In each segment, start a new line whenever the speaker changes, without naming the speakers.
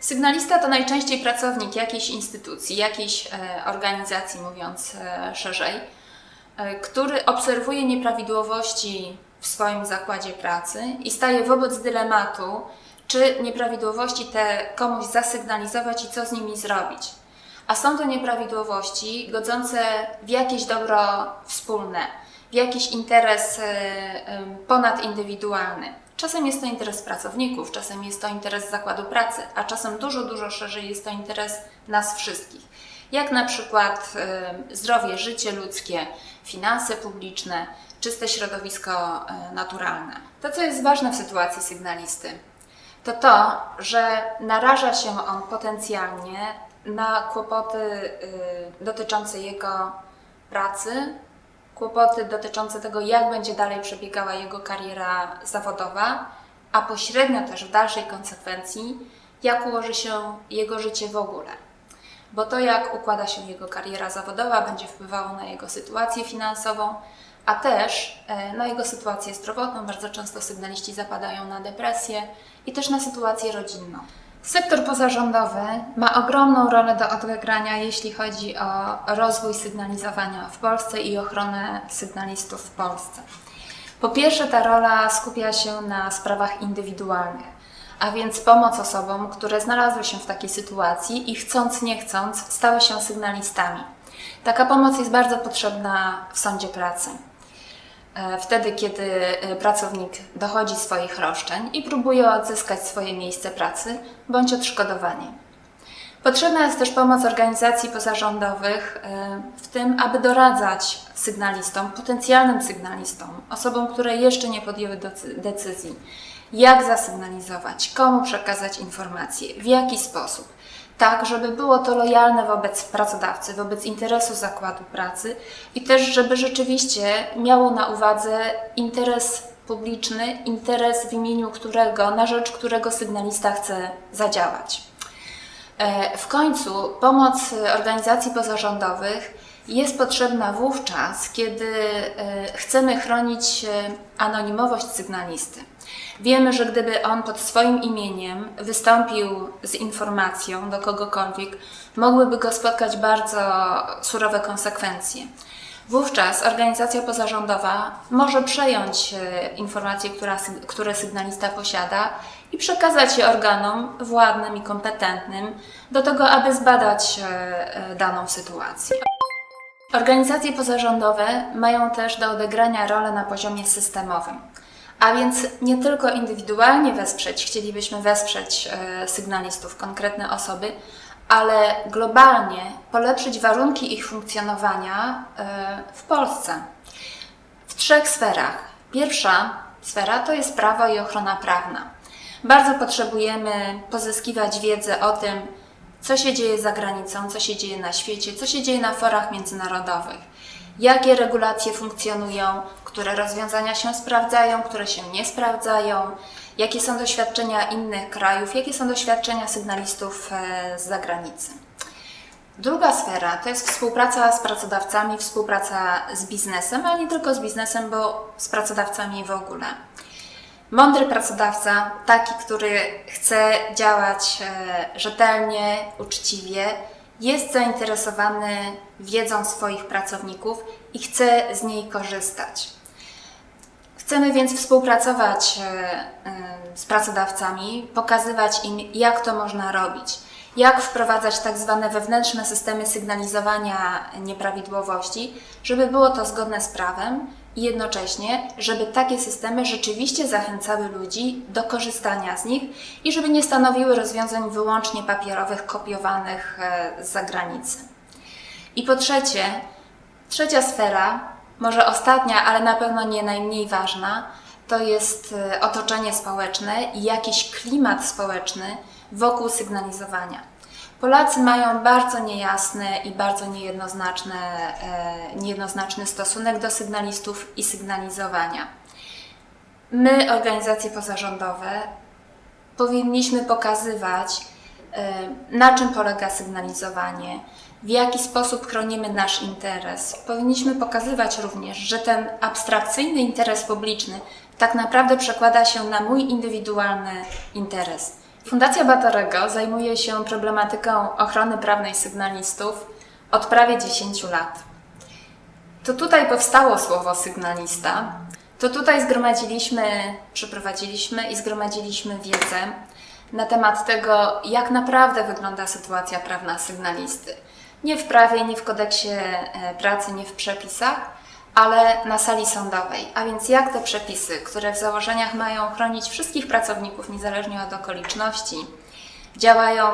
Sygnalista to najczęściej pracownik jakiejś instytucji, jakiejś e, organizacji, mówiąc e, szerzej, e, który obserwuje nieprawidłowości w swoim zakładzie pracy i staje wobec dylematu, czy nieprawidłowości te komuś zasygnalizować i co z nimi zrobić. A są to nieprawidłowości godzące w jakieś dobro wspólne, w jakiś interes e, e, ponadindywidualny. Czasem jest to interes pracowników, czasem jest to interes zakładu pracy, a czasem dużo, dużo szerzej jest to interes nas wszystkich. Jak na przykład e, zdrowie, życie ludzkie, finanse publiczne, czyste środowisko naturalne. To, co jest ważne w sytuacji sygnalisty, to to, że naraża się on potencjalnie na kłopoty dotyczące jego pracy, kłopoty dotyczące tego, jak będzie dalej przebiegała jego kariera zawodowa, a pośrednio też w dalszej konsekwencji, jak ułoży się jego życie w ogóle. Bo to, jak układa się jego kariera zawodowa, będzie wpływało na jego sytuację finansową, a też e, na jego sytuację zdrowotną. Bardzo często sygnaliści zapadają na depresję i też na sytuację rodzinną. Sektor pozarządowy ma ogromną rolę do odegrania, jeśli chodzi o rozwój sygnalizowania w Polsce i ochronę sygnalistów w Polsce. Po pierwsze, ta rola skupia się na sprawach indywidualnych, a więc pomoc osobom, które znalazły się w takiej sytuacji i chcąc, nie chcąc, stały się sygnalistami. Taka pomoc jest bardzo potrzebna w sądzie pracy. E, Wtedy, kiedy e, pracownik dochodzi swoich roszczeń i próbuje odzyskać swoje miejsce pracy bądź odszkodowanie. Potrzebna jest też pomoc organizacji pozarządowych e, w tym, aby doradzać sygnalistom, potencjalnym sygnalistom, osobom, które jeszcze nie podjęły decy- decyzji, jak zasygnalizować, komu przekazać informacje, w jaki sposób. Tak, żeby było to lojalne wobec pracodawcy, wobec interesu zakładu pracy i też, żeby rzeczywiście miało na uwadze interes publiczny, interes w imieniu którego, na rzecz którego sygnalista chce zadziałać. E, W końcu pomoc organizacji pozarządowych jest potrzebna wówczas, kiedy e, chcemy chronić e, anonimowość sygnalisty. Wiemy, że gdyby on pod swoim imieniem wystąpił z informacją do kogokolwiek, mogłyby go spotkać bardzo surowe konsekwencje. Wówczas organizacja pozarządowa może przejąć e, informacje, która, które sygnalista posiada i przekazać je organom władnym i kompetentnym do tego, aby zbadać e, e, daną sytuację. Organizacje pozarządowe mają też do odegrania rolę na poziomie systemowym. A więc nie tylko indywidualnie wesprzeć, chcielibyśmy wesprzeć e, sygnalistów, konkretne osoby, ale globalnie polepszyć warunki ich funkcjonowania e, w Polsce w trzech sferach. Pierwsza sfera to jest prawo i ochrona prawna. Bardzo potrzebujemy pozyskiwać wiedzę o tym, co się dzieje za granicą, co się dzieje na świecie, co się dzieje na forach międzynarodowych, jakie regulacje funkcjonują, które rozwiązania się sprawdzają, które się nie sprawdzają, jakie są doświadczenia innych krajów, jakie są doświadczenia sygnalistów e, z zagranicy. Druga sfera to jest współpraca z pracodawcami, współpraca z biznesem, ale nie tylko z biznesem, bo z pracodawcami w ogóle. Mądry pracodawca, taki, który chce działać e, rzetelnie, uczciwie, jest zainteresowany wiedzą swoich pracowników i chce z niej korzystać. Chcemy więc współpracować e, z pracodawcami, pokazywać im, jak to można robić, jak wprowadzać tak zwane wewnętrzne systemy sygnalizowania nieprawidłowości, żeby było to zgodne z prawem i jednocześnie, żeby takie systemy rzeczywiście zachęcały ludzi do korzystania z nich i żeby nie stanowiły rozwiązań wyłącznie papierowych, kopiowanych e, z zagranicy. I po trzecie, trzecia sfera, może ostatnia, ale na pewno nie najmniej ważna, to jest e, otoczenie społeczne i jakiś klimat społeczny wokół sygnalizowania. Polacy mają bardzo niejasny i bardzo niejednoznaczny, e, niejednoznaczny stosunek do sygnalistów i sygnalizowania. My, organizacje pozarządowe, powinniśmy pokazywać, e, na czym polega sygnalizowanie, w jaki sposób chronimy nasz interes. Powinniśmy pokazywać również, że ten abstrakcyjny interes publiczny tak naprawdę przekłada się na mój indywidualny interes. Fundacja Batorego zajmuje się problematyką ochrony prawnej sygnalistów od prawie 10 lat. To tutaj powstało słowo sygnalista. To tutaj zgromadziliśmy, przeprowadziliśmy i zgromadziliśmy wiedzę na temat tego, jak naprawdę wygląda sytuacja prawna sygnalisty. Nie w prawie, nie w kodeksie e, pracy, nie w przepisach, ale na sali sądowej. A więc jak te przepisy, które w założeniach mają chronić wszystkich pracowników niezależnie od okoliczności, działają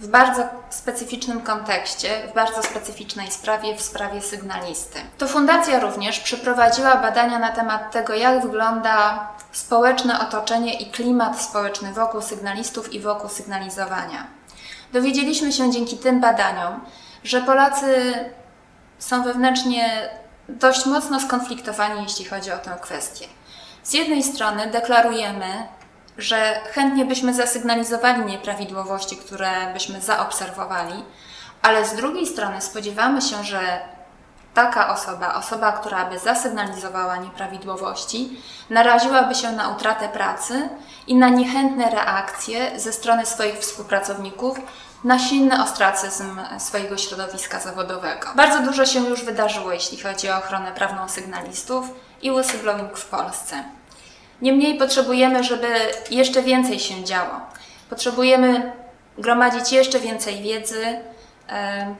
w bardzo specyficznym kontekście, w bardzo specyficznej sprawie, w sprawie sygnalisty. To fundacja również przeprowadziła badania na temat tego, jak wygląda społeczne otoczenie i klimat społeczny wokół sygnalistów i wokół sygnalizowania. Dowiedzieliśmy się dzięki tym badaniom, że Polacy są wewnętrznie dość mocno skonfliktowani, jeśli chodzi o tę kwestię. Z jednej strony deklarujemy, że chętnie byśmy zasygnalizowali nieprawidłowości, które byśmy zaobserwowali, ale z drugiej strony spodziewamy się, że taka osoba, osoba, która by zasygnalizowała nieprawidłowości, naraziłaby się na utratę pracy i na niechętne reakcje ze strony swoich współpracowników, na silny ostracyzm swojego środowiska zawodowego. Bardzo dużo się już wydarzyło, jeśli chodzi o ochronę prawną sygnalistów i whistleblowing w Polsce. Niemniej potrzebujemy, żeby jeszcze więcej się działo. Potrzebujemy gromadzić jeszcze więcej wiedzy,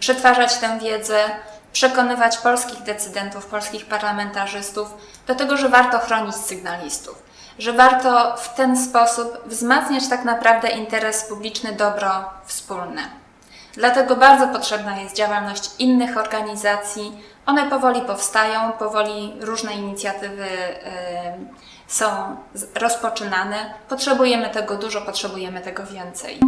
przetwarzać tę wiedzę, przekonywać polskich decydentów, polskich parlamentarzystów do tego, że warto chronić sygnalistów, że warto w ten sposób wzmacniać tak naprawdę interes publiczny, dobro wspólne. Dlatego bardzo potrzebna jest działalność innych organizacji. One powoli powstają, powoli różne inicjatywy y, są rozpoczynane. Potrzebujemy tego dużo, potrzebujemy tego więcej.